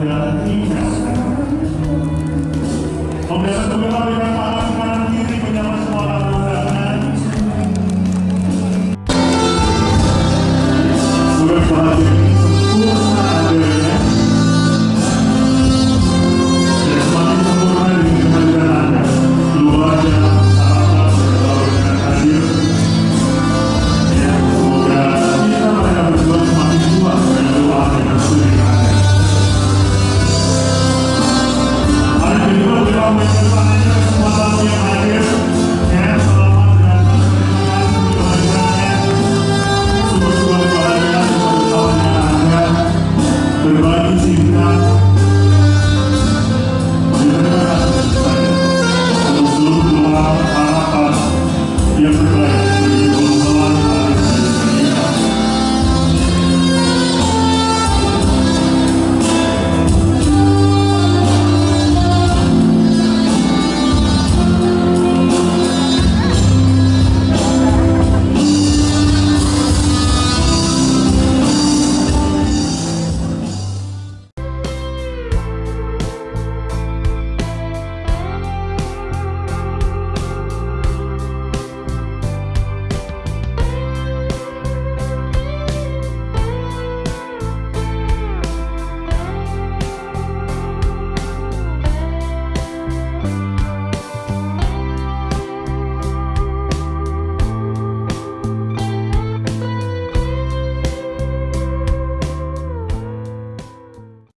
serta